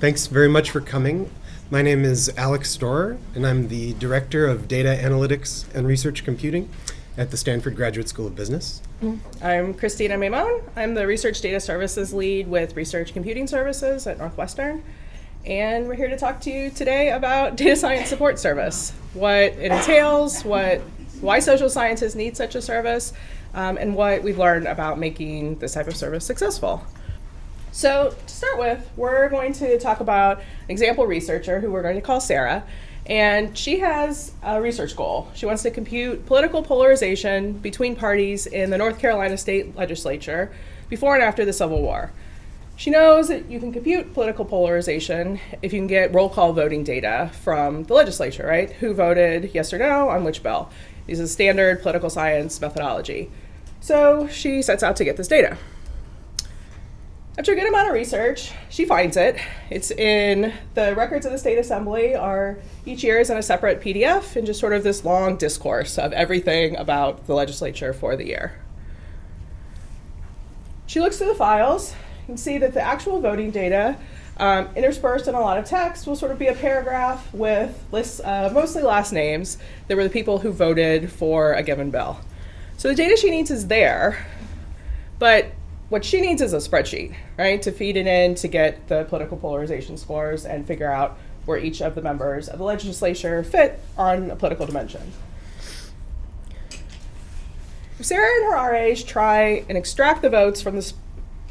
Thanks very much for coming. My name is Alex Storer, and I'm the Director of Data Analytics and Research Computing at the Stanford Graduate School of Business. I'm Christina Maimone. I'm the Research Data Services Lead with Research Computing Services at Northwestern. And we're here to talk to you today about Data Science Support Service, what it entails, what, why social scientists need such a service, um, and what we've learned about making this type of service successful. So to start with, we're going to talk about an example researcher who we're going to call Sarah. And she has a research goal. She wants to compute political polarization between parties in the North Carolina state legislature before and after the Civil War. She knows that you can compute political polarization if you can get roll call voting data from the legislature, right? Who voted yes or no on which bill. This is standard political science methodology. So she sets out to get this data. After a good amount of research, she finds it. It's in the records of the state assembly are each year is in a separate PDF and just sort of this long discourse of everything about the legislature for the year. She looks through the files. Can see that the actual voting data um, interspersed in a lot of text will sort of be a paragraph with lists of mostly last names that were the people who voted for a given bill. So the data she needs is there, but what she needs is a spreadsheet, right, to feed it in to get the political polarization scores and figure out where each of the members of the legislature fit on a political dimension. If Sarah and her RAs try and extract the votes from the,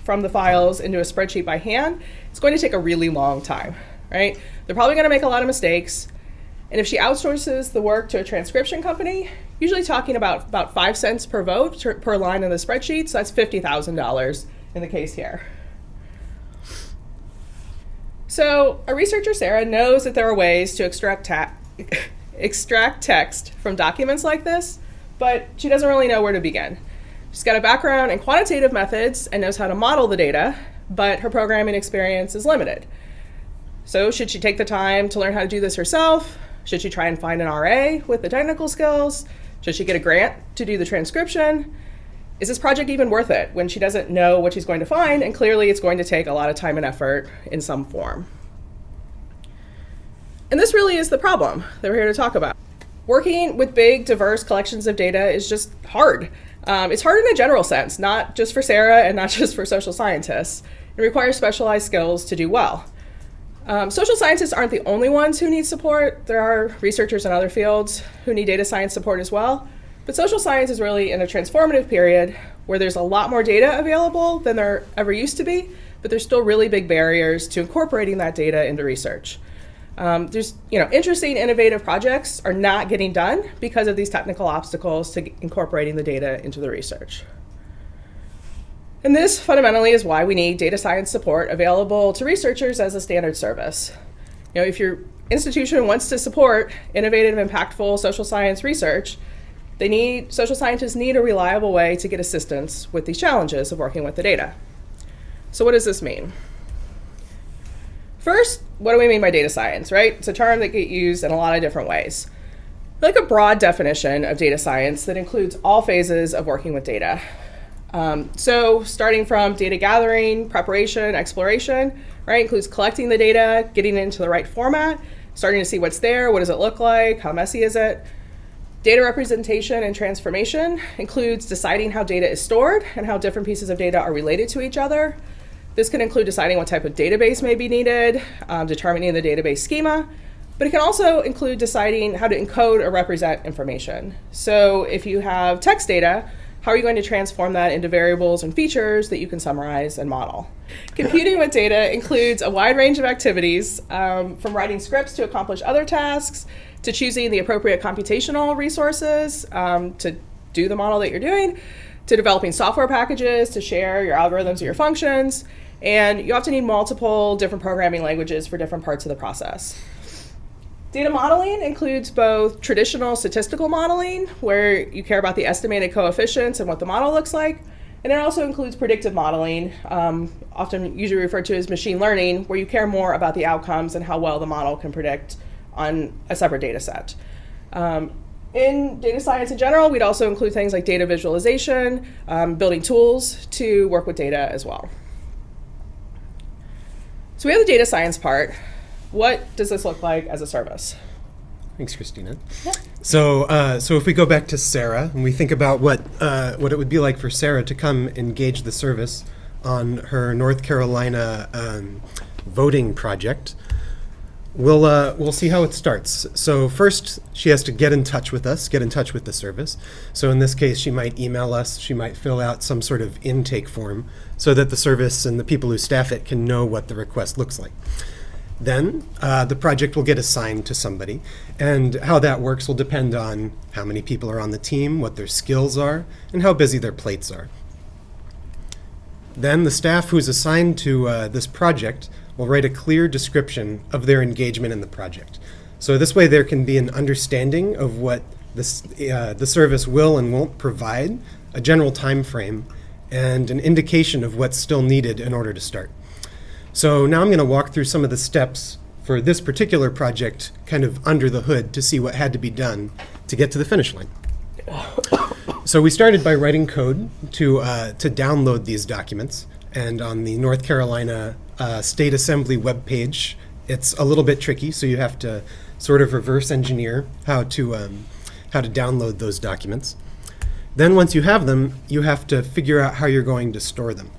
from the files into a spreadsheet by hand, it's going to take a really long time, right? They're probably going to make a lot of mistakes. And if she outsources the work to a transcription company, usually talking about about five cents per vote per line in the spreadsheet, so that's $50,000 in the case here. So a researcher, Sarah, knows that there are ways to extract, extract text from documents like this, but she doesn't really know where to begin. She's got a background in quantitative methods and knows how to model the data, but her programming experience is limited. So should she take the time to learn how to do this herself? Should she try and find an RA with the technical skills? Should she get a grant to do the transcription? Is this project even worth it when she doesn't know what she's going to find and clearly it's going to take a lot of time and effort in some form? And this really is the problem that we're here to talk about. Working with big, diverse collections of data is just hard. Um, it's hard in a general sense, not just for Sarah and not just for social scientists. It requires specialized skills to do well. Um, social scientists aren't the only ones who need support. There are researchers in other fields who need data science support as well. But social science is really in a transformative period where there's a lot more data available than there ever used to be, but there's still really big barriers to incorporating that data into research. Um, there's, you know, interesting, innovative projects are not getting done because of these technical obstacles to incorporating the data into the research. And this fundamentally is why we need data science support available to researchers as a standard service. You know, if your institution wants to support innovative, impactful social science research, they need, social scientists need a reliable way to get assistance with these challenges of working with the data. So what does this mean? First, what do we mean by data science, right? It's a term that gets used in a lot of different ways. Like a broad definition of data science that includes all phases of working with data, um, so starting from data gathering, preparation, exploration, right, includes collecting the data, getting it into the right format, starting to see what's there, what does it look like, how messy is it. Data representation and transformation includes deciding how data is stored and how different pieces of data are related to each other. This can include deciding what type of database may be needed, um, determining the database schema, but it can also include deciding how to encode or represent information. So if you have text data, how are you going to transform that into variables and features that you can summarize and model? Computing with data includes a wide range of activities, um, from writing scripts to accomplish other tasks, to choosing the appropriate computational resources um, to do the model that you're doing, to developing software packages to share your algorithms or your functions, and you often need multiple different programming languages for different parts of the process. Data modeling includes both traditional statistical modeling, where you care about the estimated coefficients and what the model looks like, and it also includes predictive modeling, um, often usually referred to as machine learning, where you care more about the outcomes and how well the model can predict on a separate data set. Um, in data science in general, we'd also include things like data visualization, um, building tools to work with data as well. So we have the data science part. What does this look like as a service? Thanks, Christina. So, uh, so if we go back to Sarah and we think about what uh, what it would be like for Sarah to come engage the service on her North Carolina um, voting project, we'll uh, we'll see how it starts. So first, she has to get in touch with us, get in touch with the service. So in this case, she might email us. She might fill out some sort of intake form so that the service and the people who staff it can know what the request looks like. Then uh, the project will get assigned to somebody, and how that works will depend on how many people are on the team, what their skills are, and how busy their plates are. Then the staff who's assigned to uh, this project will write a clear description of their engagement in the project. So this way there can be an understanding of what this, uh, the service will and won't provide, a general time frame, and an indication of what's still needed in order to start. So now I'm going to walk through some of the steps for this particular project kind of under the hood to see what had to be done to get to the finish line. So we started by writing code to, uh, to download these documents. And on the North Carolina uh, State Assembly webpage, it's a little bit tricky, so you have to sort of reverse engineer how to, um, how to download those documents. Then once you have them, you have to figure out how you're going to store them.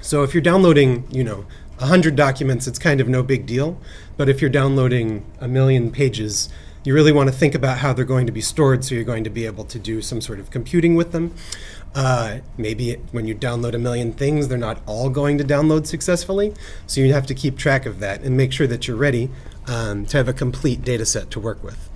So if you're downloading, you know, 100 documents, it's kind of no big deal. But if you're downloading a million pages, you really want to think about how they're going to be stored so you're going to be able to do some sort of computing with them. Uh, maybe when you download a million things, they're not all going to download successfully. So you have to keep track of that and make sure that you're ready um, to have a complete data set to work with.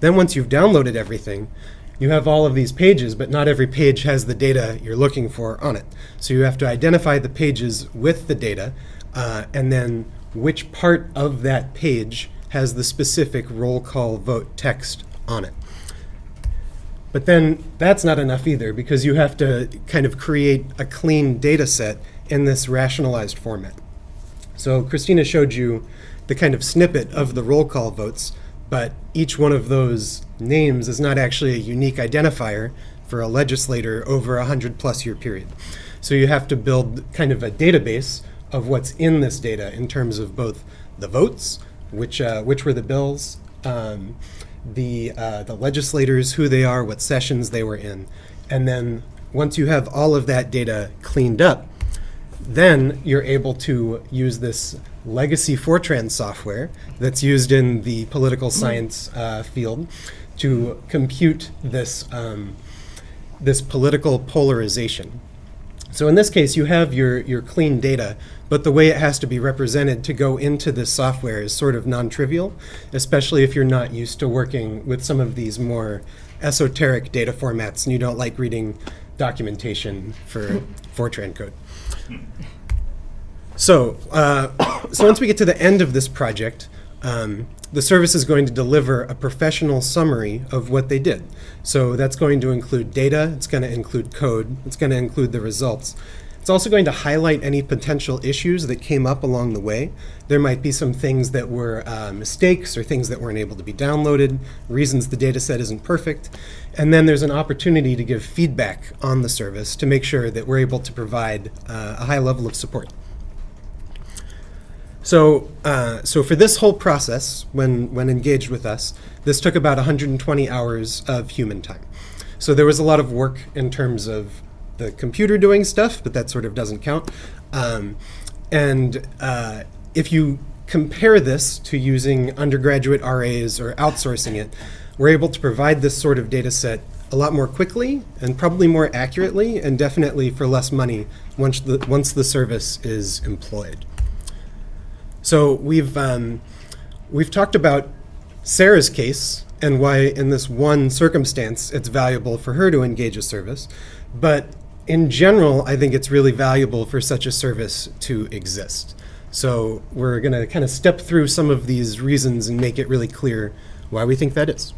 Then once you've downloaded everything, you have all of these pages, but not every page has the data you're looking for on it. So you have to identify the pages with the data, uh, and then which part of that page has the specific roll call vote text on it. But then that's not enough either, because you have to kind of create a clean data set in this rationalized format. So Christina showed you the kind of snippet of the roll call votes, but each one of those names is not actually a unique identifier for a legislator over a hundred plus year period. So you have to build kind of a database of what's in this data in terms of both the votes, which uh, which were the bills, um, the uh, the legislators, who they are, what sessions they were in, and then once you have all of that data cleaned up, then you're able to use this legacy Fortran software that's used in the political science uh, field to compute this, um, this political polarization. So in this case, you have your, your clean data, but the way it has to be represented to go into this software is sort of non-trivial, especially if you're not used to working with some of these more esoteric data formats and you don't like reading documentation for Fortran code. So, uh, so once we get to the end of this project, um, the service is going to deliver a professional summary of what they did. So that's going to include data, it's going to include code, it's going to include the results. It's also going to highlight any potential issues that came up along the way. There might be some things that were uh, mistakes or things that weren't able to be downloaded, reasons the data set isn't perfect. And then there's an opportunity to give feedback on the service to make sure that we're able to provide uh, a high level of support. So, uh, so for this whole process, when, when engaged with us, this took about 120 hours of human time. So there was a lot of work in terms of the computer doing stuff, but that sort of doesn't count. Um, and uh, if you compare this to using undergraduate RAs or outsourcing it, we're able to provide this sort of data set a lot more quickly and probably more accurately and definitely for less money once the, once the service is employed. So we've um, we've talked about Sarah's case and why in this one circumstance it's valuable for her to engage a service, but in general, I think it's really valuable for such a service to exist. So we're going to kind of step through some of these reasons and make it really clear why we think that is.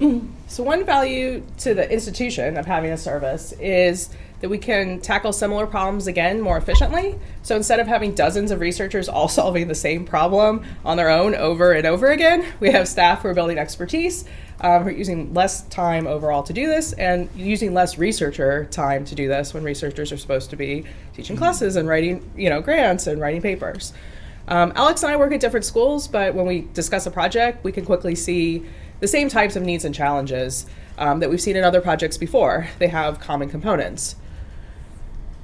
So one value to the institution of having a service is that we can tackle similar problems again more efficiently. So instead of having dozens of researchers all solving the same problem on their own over and over again, we have staff who are building expertise, um, who are using less time overall to do this, and using less researcher time to do this when researchers are supposed to be teaching classes and writing, you know, grants and writing papers. Um, Alex and I work at different schools, but when we discuss a project, we can quickly see the same types of needs and challenges um, that we've seen in other projects before. They have common components.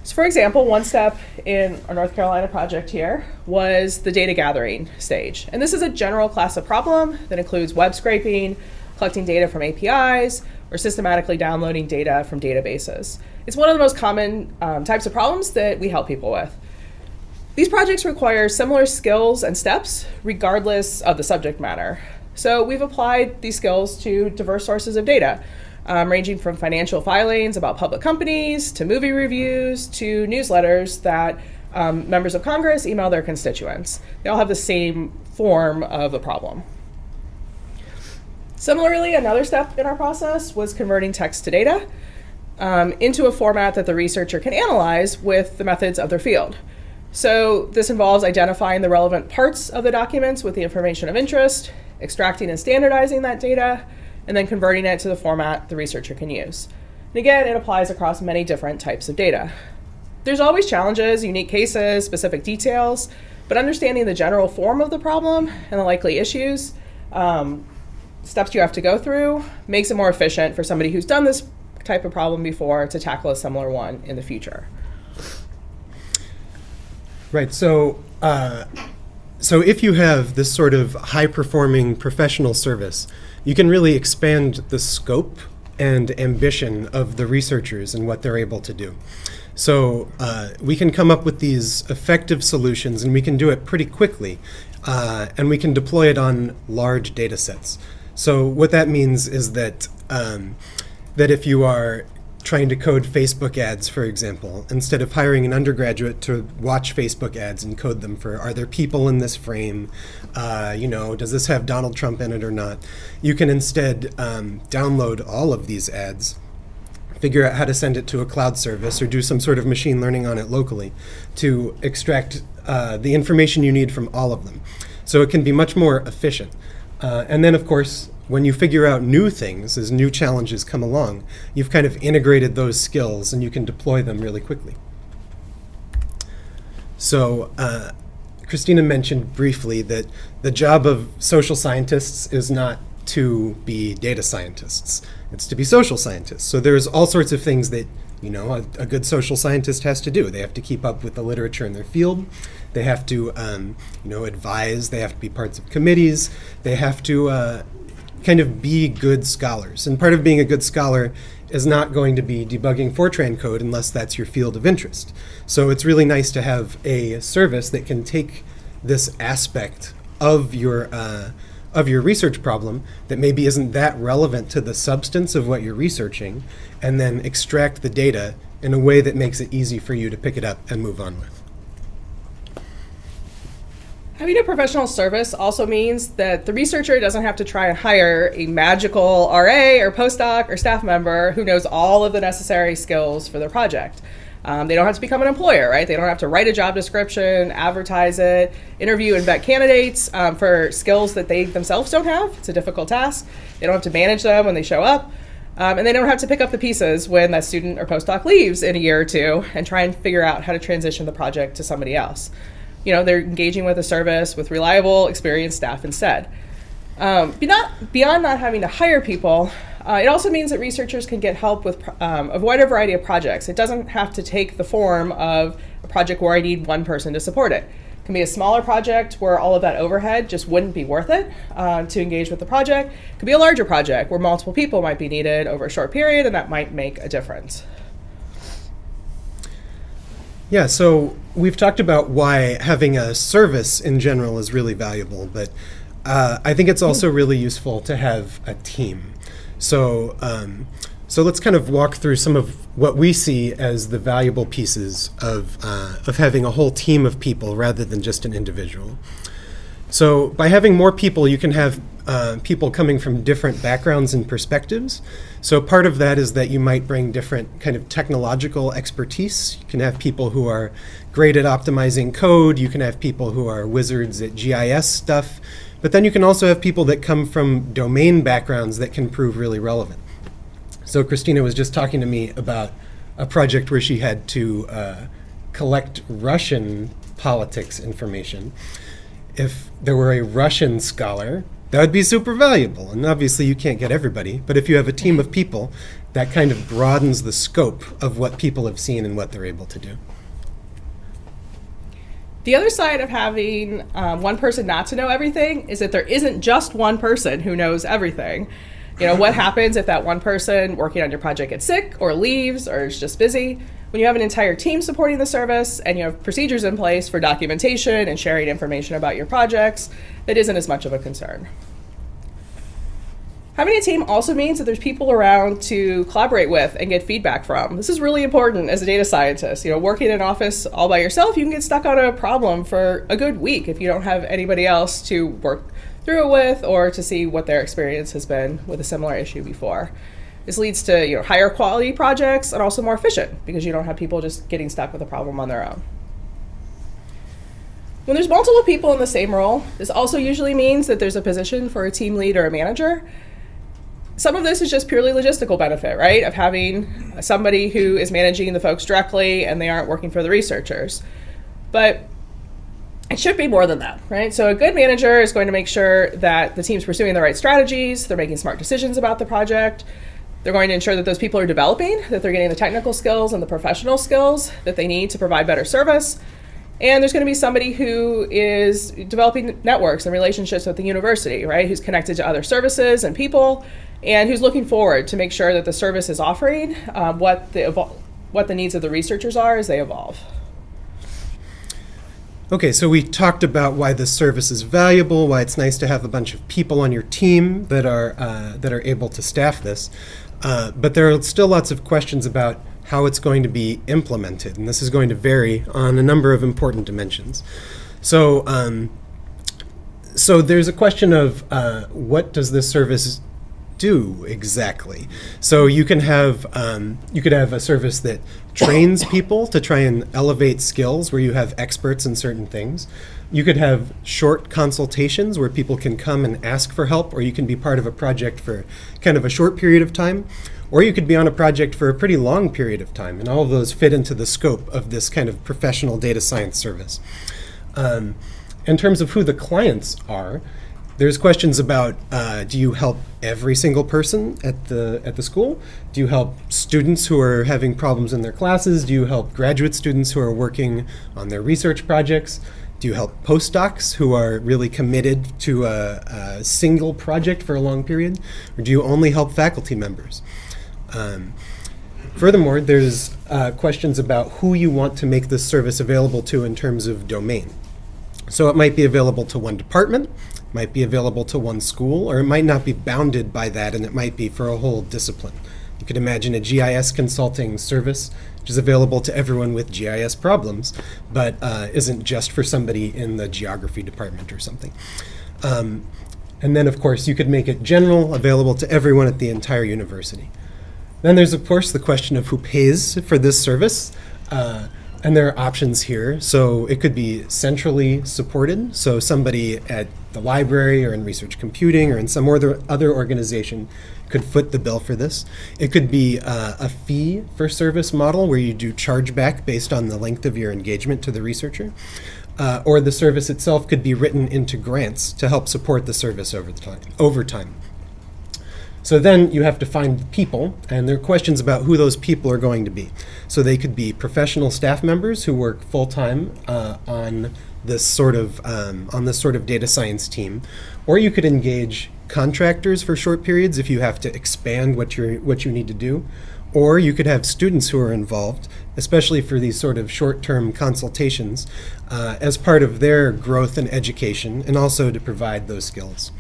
So for example, one step in our North Carolina project here was the data gathering stage. And this is a general class of problem that includes web scraping, collecting data from APIs, or systematically downloading data from databases. It's one of the most common um, types of problems that we help people with. These projects require similar skills and steps regardless of the subject matter. So we've applied these skills to diverse sources of data um, ranging from financial filings about public companies to movie reviews to newsletters that um, members of Congress email their constituents. They all have the same form of a problem. Similarly, another step in our process was converting text to data um, into a format that the researcher can analyze with the methods of their field. So this involves identifying the relevant parts of the documents with the information of interest, extracting and standardizing that data, and then converting it to the format the researcher can use. And again, it applies across many different types of data. There's always challenges, unique cases, specific details, but understanding the general form of the problem and the likely issues, um, steps you have to go through, makes it more efficient for somebody who's done this type of problem before to tackle a similar one in the future. Right. So, uh, so if you have this sort of high-performing professional service, you can really expand the scope and ambition of the researchers and what they're able to do. So uh, we can come up with these effective solutions and we can do it pretty quickly. Uh, and we can deploy it on large data sets. So what that means is that um, that if you are trying to code Facebook ads, for example, instead of hiring an undergraduate to watch Facebook ads and code them for are there people in this frame, uh, you know, does this have Donald Trump in it or not, you can instead um, download all of these ads, figure out how to send it to a cloud service or do some sort of machine learning on it locally to extract uh, the information you need from all of them. So it can be much more efficient. Uh, and then, of course, when you figure out new things as new challenges come along, you've kind of integrated those skills and you can deploy them really quickly. So, uh, Christina mentioned briefly that the job of social scientists is not to be data scientists, it's to be social scientists. So, there's all sorts of things that you know a, a good social scientist has to do. They have to keep up with the literature in their field. They have to, um, you know, advise. They have to be parts of committees. They have to uh, kind of be good scholars. And part of being a good scholar is not going to be debugging Fortran code unless that's your field of interest. So it's really nice to have a service that can take this aspect of your uh, of your research problem that maybe isn't that relevant to the substance of what you're researching, and then extract the data in a way that makes it easy for you to pick it up and move on with. Having a professional service also means that the researcher doesn't have to try and hire a magical RA or postdoc or staff member who knows all of the necessary skills for their project. Um, they don't have to become an employer, right? They don't have to write a job description, advertise it, interview and vet candidates um, for skills that they themselves don't have. It's a difficult task. They don't have to manage them when they show up. Um, and they don't have to pick up the pieces when that student or postdoc leaves in a year or two and try and figure out how to transition the project to somebody else you know they're engaging with a service with reliable experienced staff instead. Um, beyond, beyond not having to hire people uh, it also means that researchers can get help with um, a wider variety of projects. It doesn't have to take the form of a project where i need one person to support it. It can be a smaller project where all of that overhead just wouldn't be worth it uh, to engage with the project. It could be a larger project where multiple people might be needed over a short period and that might make a difference. Yeah, so we've talked about why having a service in general is really valuable, but uh, I think it's also really useful to have a team. So, um, so let's kind of walk through some of what we see as the valuable pieces of, uh, of having a whole team of people rather than just an individual. So by having more people, you can have uh, people coming from different backgrounds and perspectives. So part of that is that you might bring different kind of technological expertise. You can have people who are great at optimizing code. You can have people who are wizards at GIS stuff. But then you can also have people that come from domain backgrounds that can prove really relevant. So Christina was just talking to me about a project where she had to uh, collect Russian politics information. If there were a Russian scholar, that would be super valuable. And obviously, you can't get everybody, but if you have a team of people, that kind of broadens the scope of what people have seen and what they're able to do. The other side of having um, one person not to know everything is that there isn't just one person who knows everything. You know, what happens if that one person working on your project gets sick or leaves or is just busy? When you have an entire team supporting the service and you have procedures in place for documentation and sharing information about your projects, that isn't as much of a concern. Having a team also means that there's people around to collaborate with and get feedback from. This is really important as a data scientist. You know, working in an office all by yourself, you can get stuck on a problem for a good week if you don't have anybody else to work through it with or to see what their experience has been with a similar issue before. This leads to you know higher quality projects and also more efficient because you don't have people just getting stuck with a problem on their own. When there's multiple people in the same role, this also usually means that there's a position for a team lead or a manager. Some of this is just purely logistical benefit, right? Of having somebody who is managing the folks directly and they aren't working for the researchers. But it should be more than that, right? So a good manager is going to make sure that the team's pursuing the right strategies, they're making smart decisions about the project, they're going to ensure that those people are developing, that they're getting the technical skills and the professional skills that they need to provide better service. And there's going to be somebody who is developing networks and relationships with the university, right? Who's connected to other services and people, and who's looking forward to make sure that the service is offering um, what the what the needs of the researchers are as they evolve. Okay, so we talked about why this service is valuable, why it's nice to have a bunch of people on your team that are uh, that are able to staff this. Uh, but there are still lots of questions about how it's going to be implemented, and this is going to vary on a number of important dimensions. So, um, so there's a question of uh, what does this service do exactly? So you can have um, you could have a service that trains people to try and elevate skills, where you have experts in certain things. You could have short consultations where people can come and ask for help, or you can be part of a project for kind of a short period of time, or you could be on a project for a pretty long period of time. And all of those fit into the scope of this kind of professional data science service. Um, in terms of who the clients are, there's questions about uh, do you help every single person at the at the school? Do you help students who are having problems in their classes? Do you help graduate students who are working on their research projects? Do you help postdocs who are really committed to a, a single project for a long period? Or do you only help faculty members? Um, furthermore, there's uh, questions about who you want to make this service available to in terms of domain. So it might be available to one department, might be available to one school, or it might not be bounded by that and it might be for a whole discipline. You could imagine a GIS consulting service which is available to everyone with GIS problems, but uh, isn't just for somebody in the geography department or something. Um, and then, of course, you could make it general, available to everyone at the entire university. Then there's, of course, the question of who pays for this service. Uh, and there are options here. So it could be centrally supported. So somebody at the library or in research computing or in some other, other organization could foot the bill for this. It could be uh, a fee for service model where you do chargeback based on the length of your engagement to the researcher. Uh, or the service itself could be written into grants to help support the service over time. Over time. So then you have to find people, and there are questions about who those people are going to be. So they could be professional staff members who work full time uh, on this sort of um, on this sort of data science team, or you could engage contractors for short periods if you have to expand what you what you need to do, or you could have students who are involved, especially for these sort of short-term consultations, uh, as part of their growth and education, and also to provide those skills.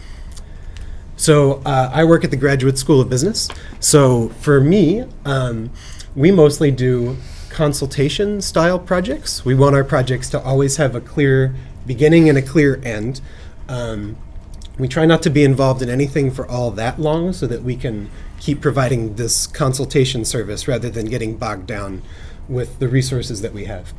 So uh, I work at the Graduate School of Business. So for me, um, we mostly do consultation style projects. We want our projects to always have a clear beginning and a clear end. Um, We try not to be involved in anything for all that long so that we can keep providing this consultation service rather than getting bogged down with the resources that we have.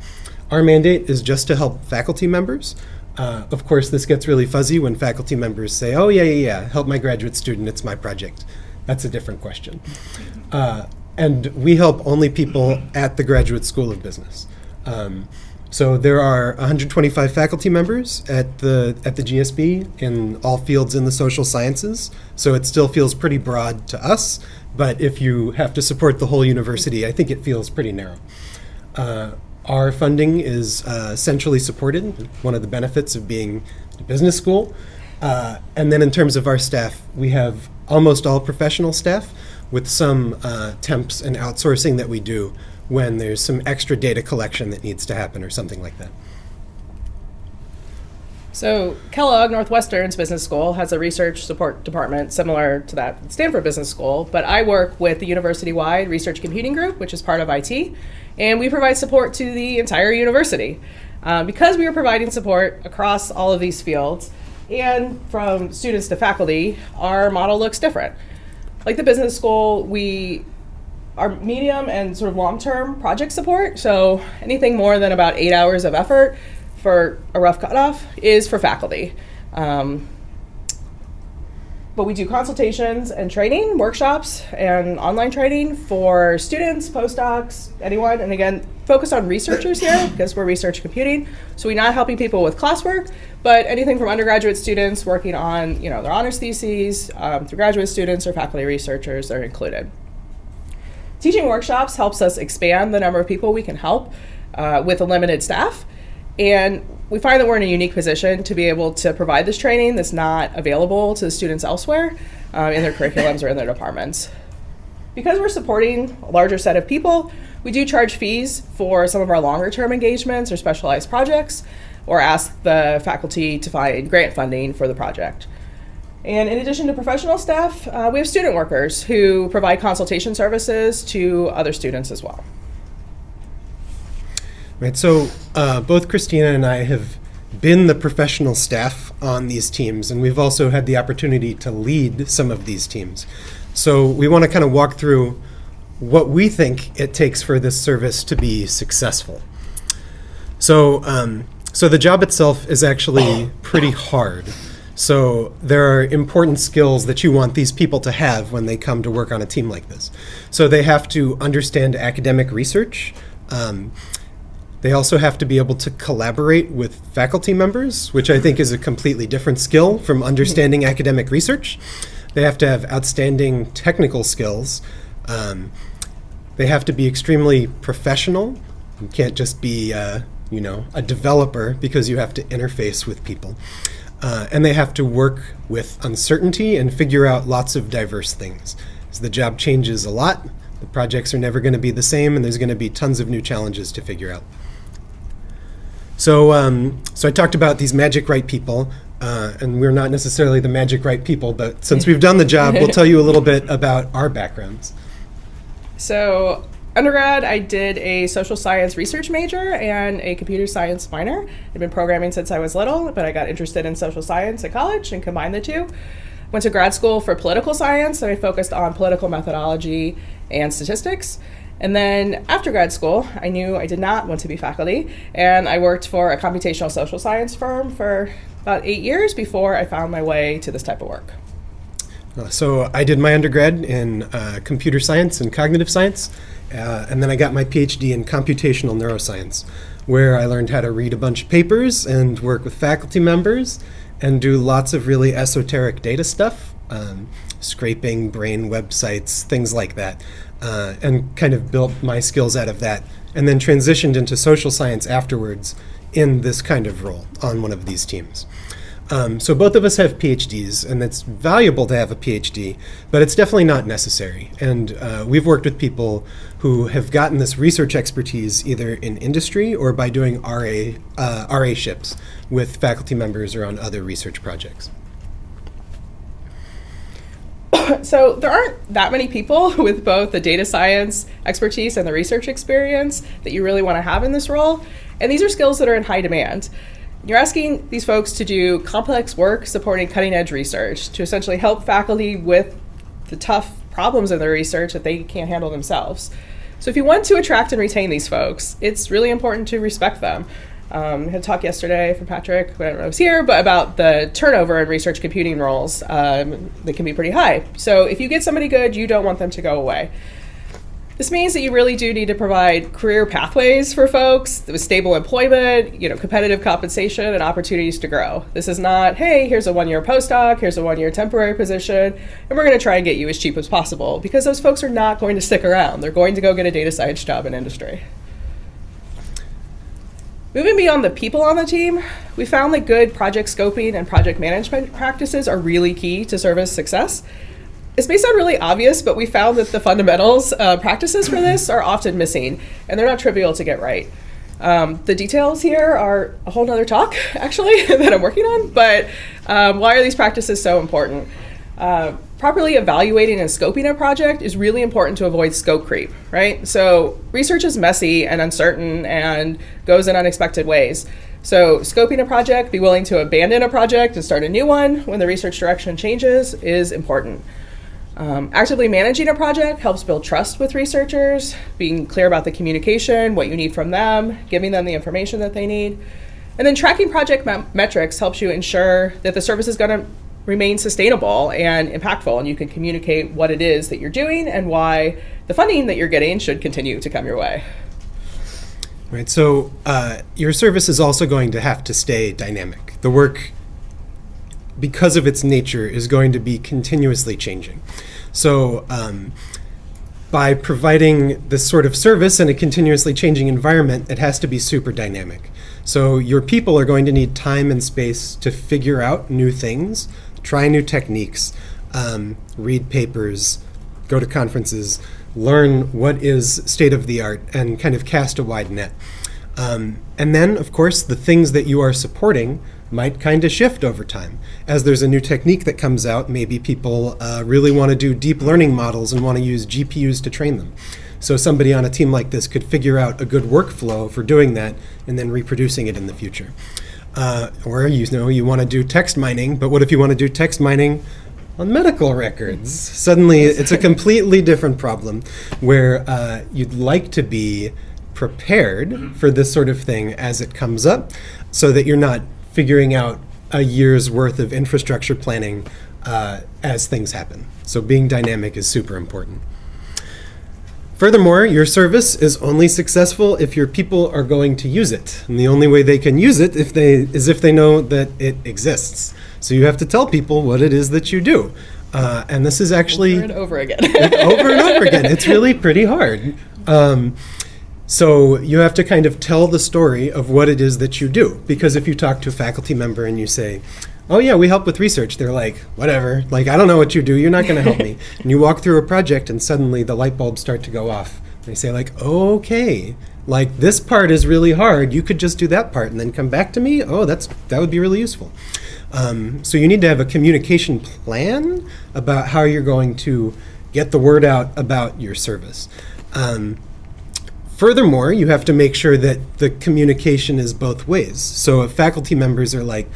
Our mandate is just to help faculty members. Uh, of course, this gets really fuzzy when faculty members say, oh, yeah, yeah, yeah, help my graduate student, it's my project. That's a different question. Uh, and we help only people at the Graduate School of Business. Um, so there are 125 faculty members at the at the GSB in all fields in the social sciences. So it still feels pretty broad to us, but if you have to support the whole university, I think it feels pretty narrow. Uh, our funding is uh, centrally supported, one of the benefits of being a business school. Uh, and then in terms of our staff, we have almost all professional staff with some uh, temps and outsourcing that we do when there's some extra data collection that needs to happen or something like that. So Kellogg Northwestern's business school has a research support department similar to that Stanford Business School, but I work with the university-wide research computing group, which is part of IT, and we provide support to the entire university. Uh, because we are providing support across all of these fields, and from students to faculty, our model looks different. Like the business school, we are medium and sort of long-term project support. So anything more than about eight hours of effort for a rough cutoff is for faculty. Um, but we do consultations and training, workshops, and online training for students, postdocs, anyone. And again, focus on researchers here because we're research computing. So we're not helping people with classwork, but anything from undergraduate students working on you know their honors theses um, through graduate students or faculty researchers are included. Teaching workshops helps us expand the number of people we can help uh, with a limited staff. And we find that we're in a unique position to be able to provide this training that's not available to the students elsewhere um, in their curriculums or in their departments. Because we're supporting a larger set of people, we do charge fees for some of our longer term engagements or specialized projects, or ask the faculty to find grant funding for the project. And in addition to professional staff, uh, we have student workers who provide consultation services to other students as well. Right. So uh, both Christina and I have been the professional staff on these teams, and we've also had the opportunity to lead some of these teams. So we want to kind of walk through what we think it takes for this service to be successful. So, um, so the job itself is actually pretty hard. So there are important skills that you want these people to have when they come to work on a team like this. So they have to understand academic research. Um, they also have to be able to collaborate with faculty members, which I think is a completely different skill from understanding academic research. They have to have outstanding technical skills. Um, they have to be extremely professional. You can't just be, uh, you know, a developer because you have to interface with people. Uh, and they have to work with uncertainty and figure out lots of diverse things. As the job changes a lot, the projects are never going to be the same, and there's going to be tons of new challenges to figure out. So, um, so I talked about these magic right people, uh, and we're not necessarily the magic right people, but since we've done the job, we'll tell you a little bit about our backgrounds. So, undergrad, I did a social science research major and a computer science minor. I've been programming since I was little, but I got interested in social science at college and combined the two. Went to grad school for political science, and I focused on political methodology and statistics. And then after grad school, I knew I did not want to be faculty, and I worked for a computational social science firm for about eight years before I found my way to this type of work. Uh, so I did my undergrad in uh, computer science and cognitive science, uh, and then I got my PhD in computational neuroscience, where I learned how to read a bunch of papers and work with faculty members and do lots of really esoteric data stuff, um, scraping brain websites, things like that uh, and kind of built my skills out of that, and then transitioned into social science afterwards in this kind of role on one of these teams. Um, so both of us have PhDs, and it's valuable to have a PhD, but it's definitely not necessary. And uh, we've worked with people who have gotten this research expertise either in industry or by doing RA uh, RA ships with faculty members or on other research projects. so there aren't that many people with both the data science expertise and the research experience that you really want to have in this role. And these are skills that are in high demand. you're asking these folks to do complex work supporting cutting edge research to essentially help faculty with the tough problems in their research that they can't handle themselves. So if you want to attract and retain these folks, it's really important to respect them. Um, had a talk yesterday from Patrick when I was here, but about the turnover in research computing roles um, that can be pretty high. So if you get somebody good, you don't want them to go away. This means that you really do need to provide career pathways for folks with stable employment, you know, competitive compensation, and opportunities to grow. This is not, hey, here's a one-year postdoc, here's a one-year temporary position, and we're going to try and get you as cheap as possible because those folks are not going to stick around. They're going to go get a data science job in industry. Moving beyond the people on the team, we found that good project scoping and project management practices are really key to service success. This may sound really obvious, but we found that the fundamentals uh, practices for this are often missing, and they're not trivial to get right. Um, the details here are a whole other talk, actually, that I'm working on, but um, why are these practices so important? Uh, properly evaluating and scoping a project is really important to avoid scope creep, right? So research is messy and uncertain and goes in unexpected ways. So scoping a project, be willing to abandon a project and start a new one when the research direction changes is important. Um, actively managing a project helps build trust with researchers, being clear about the communication, what you need from them, giving them the information that they need. And then tracking project me metrics helps you ensure that the service is going to remain sustainable and impactful, and you can communicate what it is that you're doing and why the funding that you're getting should continue to come your way. Right, so uh, your service is also going to have to stay dynamic. The work because of its nature, is going to be continuously changing. So, um, by providing this sort of service in a continuously changing environment, it has to be super dynamic. So, your people are going to need time and space to figure out new things, try new techniques, um, read papers, go to conferences, learn what is state of the art, and kind of cast a wide net. Um, and then, of course, the things that you are supporting might kind of shift over time. As there's a new technique that comes out, maybe people uh, really want to do deep learning models and want to use GPUs to train them. So somebody on a team like this could figure out a good workflow for doing that and then reproducing it in the future. Uh, or you know you want to do text mining, but what if you want to do text mining on medical records? Suddenly it's a completely different problem where uh, you'd like to be prepared for this sort of thing as it comes up so that you're not figuring out a year's worth of infrastructure planning uh, as things happen. So being dynamic is super important. Furthermore, your service is only successful if your people are going to use it. And the only way they can use it if they, is if they know that it exists. So you have to tell people what it is that you do. Uh, and this is actually over and over again. over and over again. It's really pretty hard. Um, so you have to kind of tell the story of what it is that you do. Because if you talk to a faculty member and you say, oh yeah, we help with research, they're like, whatever, like I don't know what you do, you're not going to help me. And you walk through a project and suddenly the light bulbs start to go off. They say like, okay, like this part is really hard, you could just do that part and then come back to me? Oh, that's that would be really useful. Um, so you need to have a communication plan about how you're going to get the word out about your service. Um, Furthermore, you have to make sure that the communication is both ways. So if faculty members are like,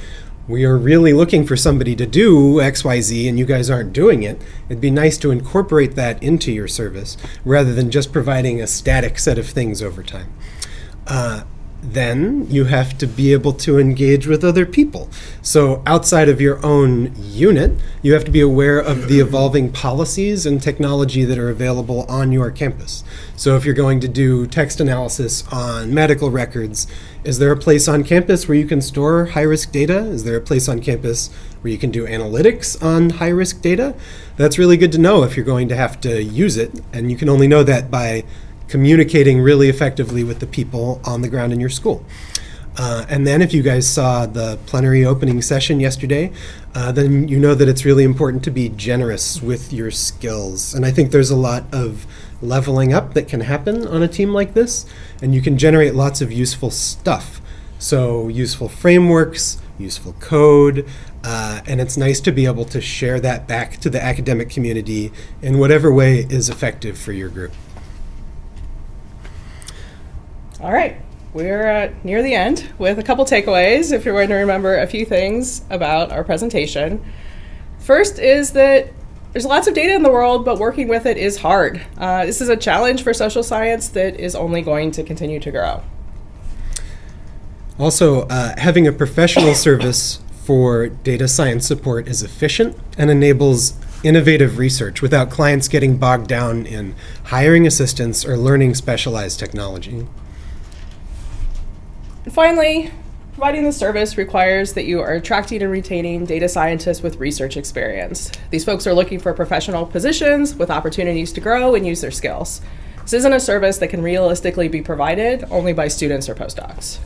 we are really looking for somebody to do XYZ and you guys aren't doing it, it'd be nice to incorporate that into your service rather than just providing a static set of things over time. Uh, then you have to be able to engage with other people. So outside of your own unit, you have to be aware of the evolving policies and technology that are available on your campus. So if you're going to do text analysis on medical records, is there a place on campus where you can store high-risk data? Is there a place on campus where you can do analytics on high-risk data? That's really good to know if you're going to have to use it, and you can only know that by communicating really effectively with the people on the ground in your school. Uh, and then if you guys saw the plenary opening session yesterday, uh, then you know that it's really important to be generous with your skills. And I think there's a lot of leveling up that can happen on a team like this, and you can generate lots of useful stuff. So useful frameworks, useful code, uh, and it's nice to be able to share that back to the academic community in whatever way is effective for your group. All right. we're uh, near the end with a couple takeaways if you're going to remember a few things about our presentation. First is that there's lots of data in the world, but working with it is hard. Uh, this is a challenge for social science that is only going to continue to grow. Also, uh, having a professional service for data science support is efficient and enables innovative research without clients getting bogged down in hiring assistants or learning specialized technology. Finally, providing the service requires that you are attracting and retaining data scientists with research experience. These folks are looking for professional positions with opportunities to grow and use their skills. This isn't a service that can realistically be provided only by students or postdocs.